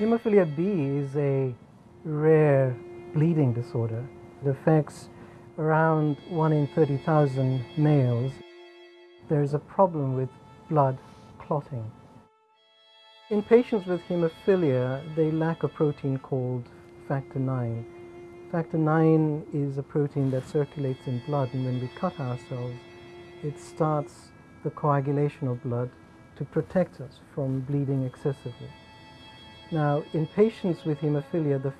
Hemophilia B is a rare bleeding disorder. It affects around 1 in 30,000 males. There's a problem with blood clotting. In patients with hemophilia, they lack a protein called factor IX. Factor IX is a protein that circulates in blood and when we cut ourselves, it starts the coagulation of blood to protect us from bleeding excessively. Now, in patients with hemophilia, the,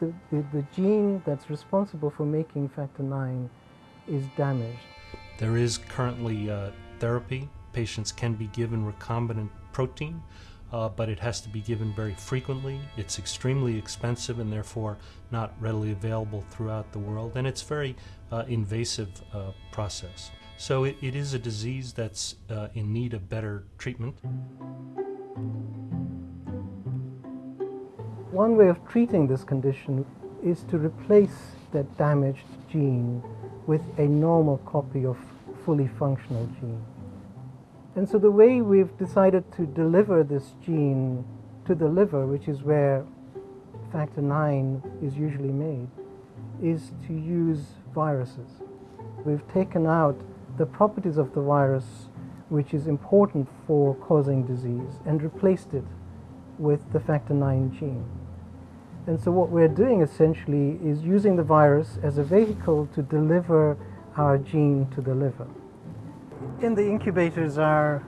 the, the, the gene that's responsible for making factor IX is damaged. There is currently uh, therapy. Patients can be given recombinant protein, uh, but it has to be given very frequently. It's extremely expensive and therefore not readily available throughout the world, and it's very uh, invasive uh, process. So it, it is a disease that's uh, in need of better treatment. One way of treating this condition is to replace that damaged gene with a normal copy of fully functional gene. And so the way we've decided to deliver this gene to the liver, which is where factor IX is usually made, is to use viruses. We've taken out the properties of the virus which is important for causing disease and replaced it with the factor IX gene. And so what we're doing essentially is using the virus as a vehicle to deliver our gene to the liver. In the incubators are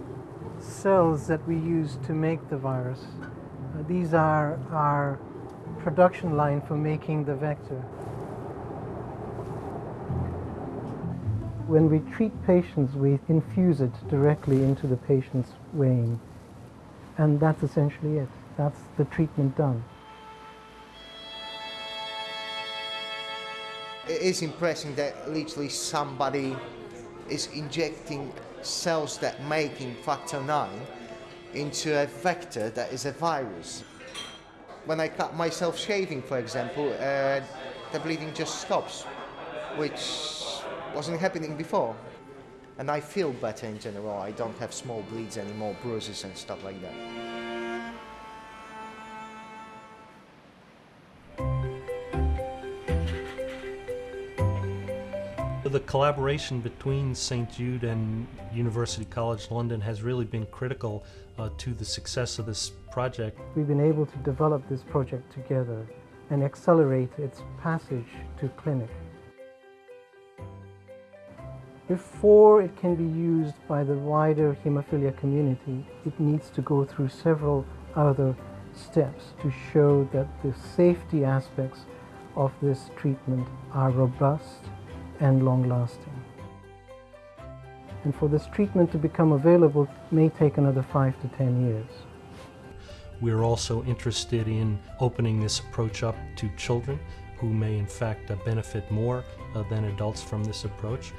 cells that we use to make the virus. Uh, these are our production line for making the vector. When we treat patients, we infuse it directly into the patient's vein. And that's essentially it. That's the treatment done. It is impressive that literally somebody is injecting cells that making factor 9 into a vector that is a virus. When I cut myself shaving, for example, uh, the bleeding just stops, which wasn't happening before. And I feel better in general. I don't have small bleeds anymore, bruises and stuff like that. The collaboration between St. Jude and University College London has really been critical uh, to the success of this project. We've been able to develop this project together and accelerate its passage to clinic. Before it can be used by the wider hemophilia community, it needs to go through several other steps to show that the safety aspects of this treatment are robust and long-lasting. And for this treatment to become available may take another five to ten years. We're also interested in opening this approach up to children who may in fact uh, benefit more uh, than adults from this approach.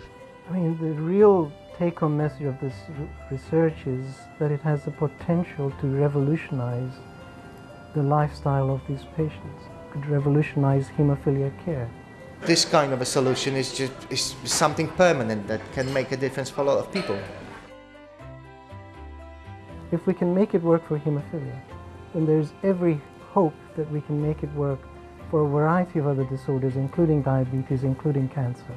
I mean, the real take-home message of this research is that it has the potential to revolutionize the lifestyle of these patients, could revolutionize hemophilia care. This kind of a solution is just is something permanent that can make a difference for a lot of people. If we can make it work for hemophilia, then there's every hope that we can make it work for a variety of other disorders, including diabetes, including cancer.